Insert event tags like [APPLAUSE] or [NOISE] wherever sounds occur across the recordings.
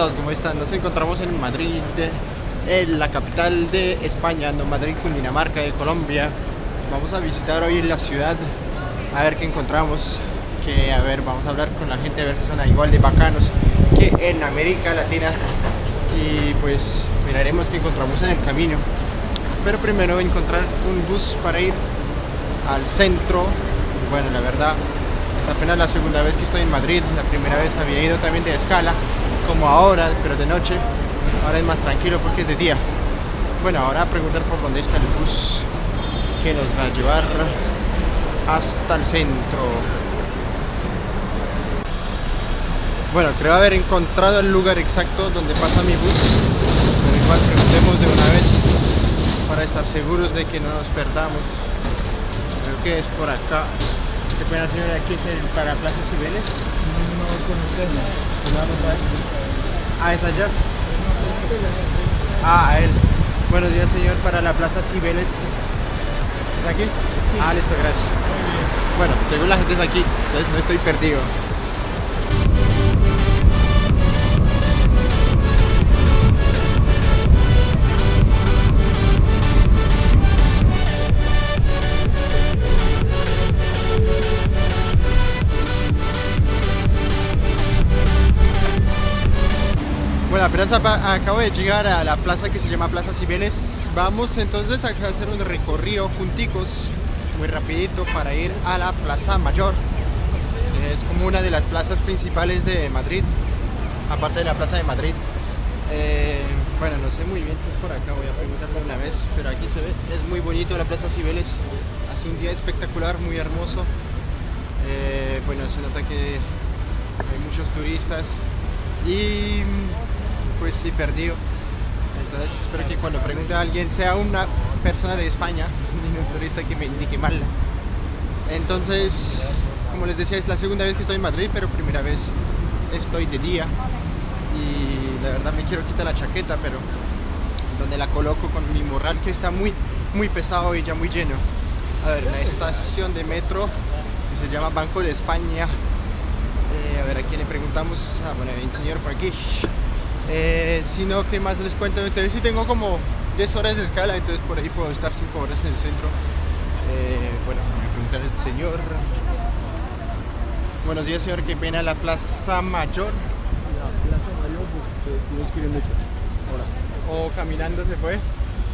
todos, ¿cómo están? Nos encontramos en Madrid, en la capital de España, no Madrid, Cundinamarca, de Colombia. Vamos a visitar hoy la ciudad, a ver qué encontramos. Que a ver, vamos a hablar con la gente, a ver si son igual de bacanos que en América Latina. Y pues miraremos qué encontramos en el camino. Pero primero encontrar un bus para ir al centro. Bueno, la verdad, es apenas la segunda vez que estoy en Madrid. La primera vez había ido también de escala, como ahora, pero de noche. Ahora es más tranquilo porque es de día. Bueno, ahora preguntar por dónde está el bus que nos va a llevar hasta el centro. Bueno, creo haber encontrado el lugar exacto donde pasa mi bus. Pero igual preguntemos de una vez para estar seguros de que no nos perdamos. Creo que es por acá. Qué pena señora, aquí es el para Plaza Cibeles. No conocemos. Ah, es allá. Ah, a él. Buenos días señor, para la Plaza Cibeles. ¿Es aquí? Ah, listo, gracias. Bueno, según la gente es aquí, entonces no estoy perdido. Acabo de llegar a la plaza que se llama Plaza Cibeles. Vamos entonces a hacer un recorrido junticos, muy rapidito, para ir a la Plaza Mayor. Es como una de las plazas principales de Madrid, aparte de la Plaza de Madrid. Eh, bueno, no sé muy bien si es por acá, voy a preguntarlo una vez, pero aquí se ve, es muy bonito la Plaza Cibeles. Hace un día espectacular, muy hermoso. Eh, bueno, se nota que hay muchos turistas y pues sí perdido. Entonces espero que cuando pregunte a alguien sea una persona de España [LAUGHS] no un turista que me indique mal entonces como les decía es la segunda vez que estoy en Madrid pero primera vez estoy de día. Y la verdad me quiero quitar la chaqueta pero donde la coloco con mi morral que está muy muy pesado y ya muy lleno. A ver la estación de metro que se llama Banco de España. Eh, a ver, ¿a quién le preguntamos? Ah, bueno, hay un señor por aquí. Eh, si no, ¿qué más les cuento? Entonces, sí tengo como 10 horas de escala, entonces por ahí puedo estar 5 horas en el centro. Eh, bueno, voy a preguntar al señor. Buenos días, señor. ¿Qué pena la Plaza Mayor? La Plaza Mayor, pues que en metro. Ahora, ¿O caminando se fue?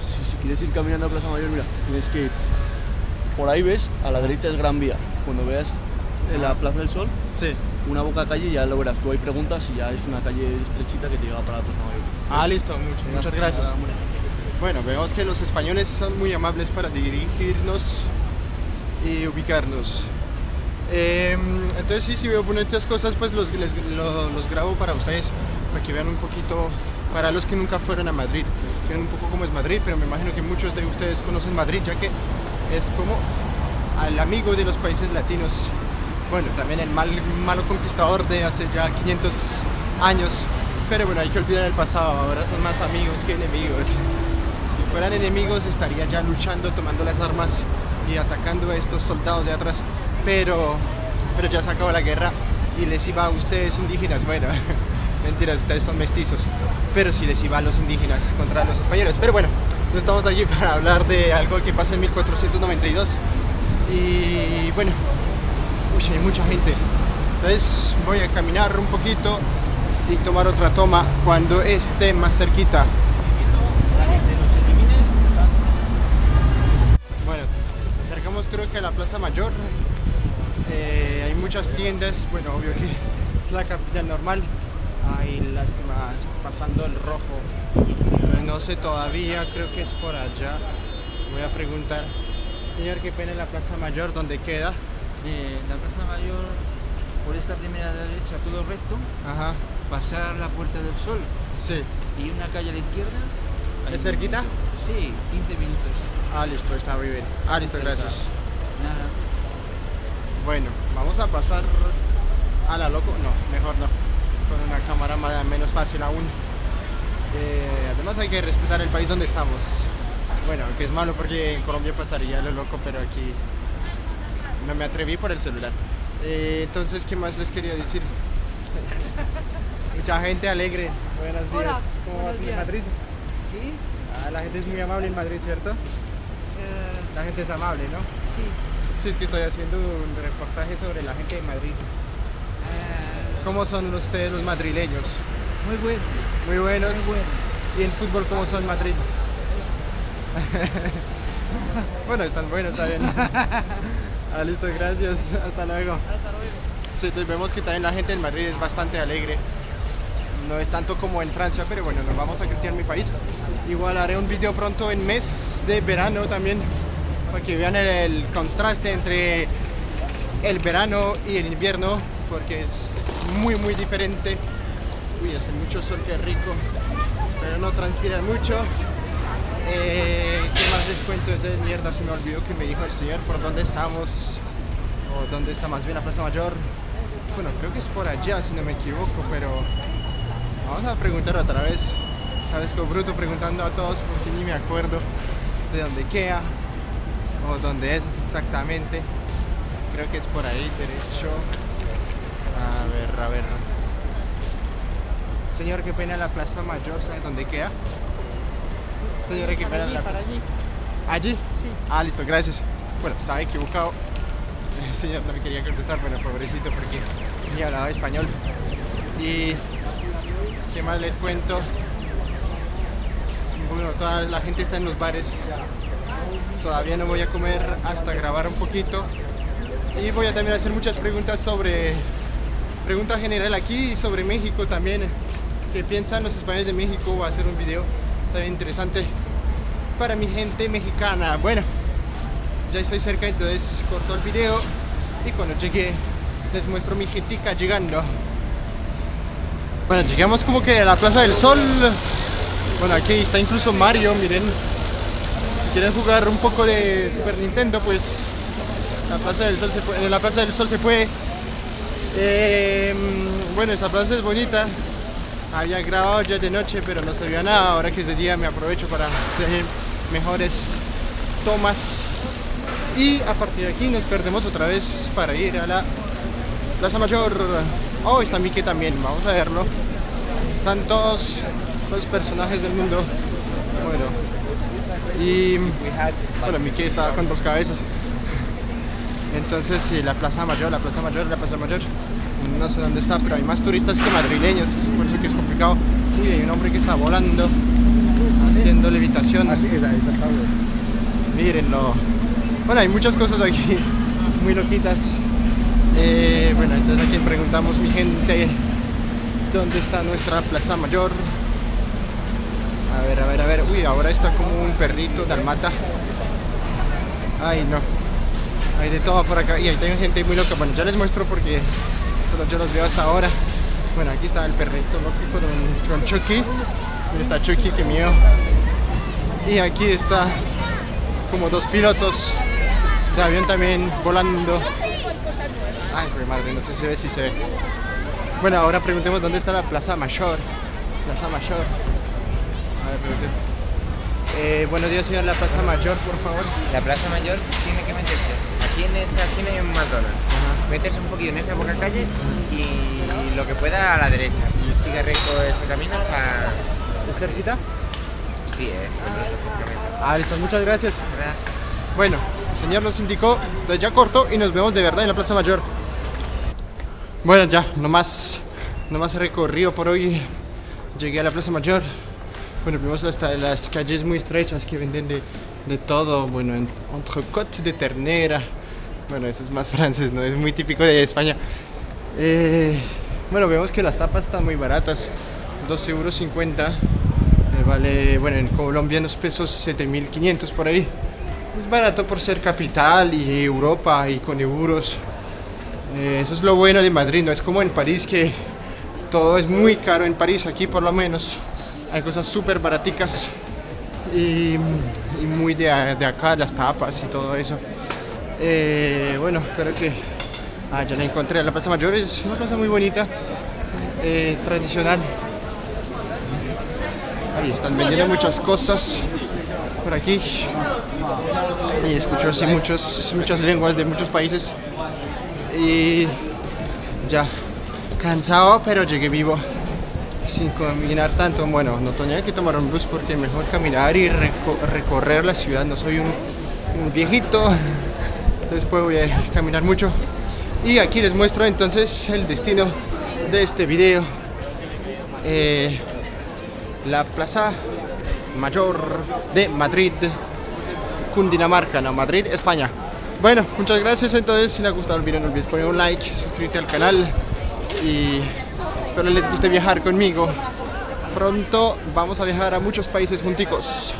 si, si quieres ir caminando a Plaza Mayor, mira, tienes que ir. Por ahí ves, a la derecha es Gran Vía. Cuando veas en la Plaza del Sol, Sí. una boca calle, ya lo verás. Tú ahí preguntas y ya es una calle estrechita que te lleva para la Plaza Mayor. Ah, listo. Muchas, muchas gracias. Bueno, vemos que los españoles son muy amables para dirigirnos y ubicarnos. Eh, entonces sí, si veo bonitas cosas, pues los, les- lo- los grabo para ustedes, para que vean un poquito, para los que nunca fueron a Madrid, que vean un poco cómo es Madrid, pero me imagino que muchos de ustedes conocen Madrid, ya que es como al amigo de los países latinos. Bueno, también el mal, malo conquistador de hace ya 500 años, pero bueno, hay que olvidar el pasado, ahora son más amigos que enemigos. Si fueran enemigos estaría ya luchando, tomando las armas y atacando a estos soldados de atrás. Pero, pero ya se acabó la guerra y les iba a ustedes indígenas. Bueno, [LAUGHS] mentiras, ustedes son mestizos. Pero sí les iba a los indígenas contra los españoles. Pero bueno, no estamos aquí [LAUGHS] para hablar de algo que pasó en 1492. Y bueno, hay mucha gente. Entonces voy a caminar un poquito y tomar otra toma cuando esté más cerquita. Bueno, nos acercamos creo que a la Plaza Mayor. Eh, hay muchas tiendas, bueno, obvio que [LAUGHS] es la capital normal. Ay, lástima, pasando el rojo. No sé todavía, creo que es por allá. Voy a preguntar. Señor, qué pena la Plaza Mayor, ¿dónde queda? De la Plaza Mayor por esta primera derecha todo recto, Ajá, pasar la Puerta del Sol sí. y una calle a la izquierda. ¿Es cerquita? Sí, 15 minutos. Ah, listo, está muy bien. Ah, listo, Cerca. gracias. Nada. Bueno, vamos a pasar a la loco. No, mejor no. Con una cámara más, menos fácil aún. Eh, además hay que respetar el país donde estamos. Bueno, que es malo porque en Colombia pasaría lo loco, pero aquí no me atreví por el celular. Eh, entonces, ¿qué más les quería decir? [LAUGHS] Mucha gente alegre. Buenos días. Hola, ¿Cómo buenos vas en. Madrid? Sí, Ah, la gente es muy amable en Madrid, ¿cierto? eh, La gente es amable, ¿no? sí. Sí, es que estoy haciendo un reportaje sobre la gente de Madrid. eh, ¿Cómo son ustedes los madrileños? muy bueno, Muy buenos. muy bueno. ¿Y en fútbol cómo son Madrid? [LAUGHS] [LAUGHS] bueno, están buenos, está bien. Ah, listo, gracias. [LAUGHS] Hasta luego. Hasta luego. Sí, vemos que también la gente en Madrid es bastante alegre. No es tanto como en Francia, pero bueno, nos vamos a Cristian, mi país. Igual haré un video pronto en mes de verano también, para que vean el, el contraste entre el verano y el invierno, porque es muy, muy diferente. Uy, hace mucho sol, qué rico, pero no transpiran mucho. Eh, ¿Qué más les cuento? De mierda, se me olvidó que me dijo el señor por dónde estamos, o dónde está más bien la Plaza Mayor. Bueno, creo que es por allá, si no me equivoco, pero vamos a preguntar otra vez. Parezco bruto preguntando a todos porque ni me acuerdo de dónde queda o dónde es exactamente. Creo que es por ahí, derecho. A ver, a ver. Señor, qué pena la Plaza Mayor, ¿sabe dónde queda? Señora, qué pena la para allí. ¿Allí? Sí. Ah, listo, gracias. Bueno, estaba equivocado. El señor no me quería contestar, bueno, pobrecito, porque ni hablaba español. Y qué más les cuento. Bueno, toda la gente está en los bares. Todavía no voy a comer hasta grabar un poquito. Y voy a también hacer muchas preguntas sobre. Pregunta general aquí y sobre México también. ¿Qué piensan los españoles de México? Voy a hacer un video también interesante para mi gente mexicana. Bueno, ya estoy cerca, entonces corto el video y cuando llegue les muestro mi gentica llegando. Bueno, llegamos como que a la Plaza del Sol. Bueno, aquí está incluso Mario, miren. Si quieren jugar un poco de Super Nintendo, pues la Plaza del Sol se puede, en la Plaza del Sol se puede. Eh, bueno, esa plaza es bonita. Había grabado ya de noche, pero no se veía nada. Ahora que es de día me aprovecho para tener mejores tomas. Y a partir de aquí nos perdemos otra vez para ir a la Plaza Mayor. Oh, está Mickey también, vamos a verlo. Están todos los personajes del mundo. Bueno. Y bueno, Mickey está con dos cabezas. Entonces, sí, la Plaza Mayor, la Plaza Mayor, la Plaza Mayor. No sé dónde está, pero hay más turistas que madrileños, es por eso que es complicado. Uy, hay un hombre que está volando, haciendo levitación. Mírenlo. Bueno, hay muchas cosas aquí, [LAUGHS] muy loquitas. Eh, bueno, entonces a quien preguntamos, mi gente, ¿dónde está nuestra Plaza Mayor? A ver, a ver, a ver. Uy, ahora está como un perrito dalmata. Ay, no. Hay de todo por acá. Y ahí hay gente muy loca. Bueno, ya les muestro porque yo los veo hasta ahora. Bueno, aquí está el perrito loco con, Chucky. Está Chucky, que mío. Y aquí está como dos pilotos de avión también volando. Ay, madre, no sé si se ve, si se ve. Bueno, ahora preguntemos dónde está la Plaza Mayor. Plaza Mayor. A ver, preguntemos. Eh, buenos días, señor, la Plaza Mayor, por favor. La Plaza Mayor tiene que meterse. Aquí en esta esquina hay un McDonald's. Meterse un poquito en esta boca calle y lo que pueda a la derecha. Y sigue recto ese camino hasta. ¿Es cerquita? Sí, eh. Ah, listo, muchas gracias. Bueno, el señor nos indicó, entonces ya corto y nos vemos de verdad en la Plaza Mayor. Bueno, ya, nomás, nomás recorrido por hoy. Llegué a la Plaza Mayor. Bueno, vimos hasta las calles muy estrechas que venden de, de todo. Bueno, en- entrecote de ternera. Bueno, eso es más [LAUGHS] francés, ¿no? Es muy típico de España. Eh, bueno, vemos que las tapas están muy baratas. 2,50 euros. Vale, bueno, en colombianos pesos 7.500 por ahí. Es barato por ser capital y Europa y con euros. Eh, eso es lo bueno de Madrid, no es como en París que todo es muy caro en París, aquí por lo menos hay cosas súper baraticas y, y muy de, de acá, las tapas y todo eso. Eh, bueno, espero que... Ah, ya la encontré, la Plaza Mayor es una plaza muy bonita, eh, tradicional. Ahí están vendiendo muchas cosas por aquí. Y escucho así muchos, muchas lenguas de muchos países. Y ya, cansado, pero llegué vivo. sin caminar tanto. Bueno, no tenía que tomar un bus porque mejor caminar y reco- recorrer la ciudad. No soy un, un viejito, entonces puedo eh, caminar mucho. Y aquí les muestro entonces el destino de este video. Eh, la Plaza Mayor de Madrid, Cundinamarca, no, Madrid, España. Bueno, muchas gracias entonces, si les ha gustado el video no olvides poner un like, suscribirte al canal y espero les guste viajar conmigo. Pronto vamos a viajar a muchos países junticos.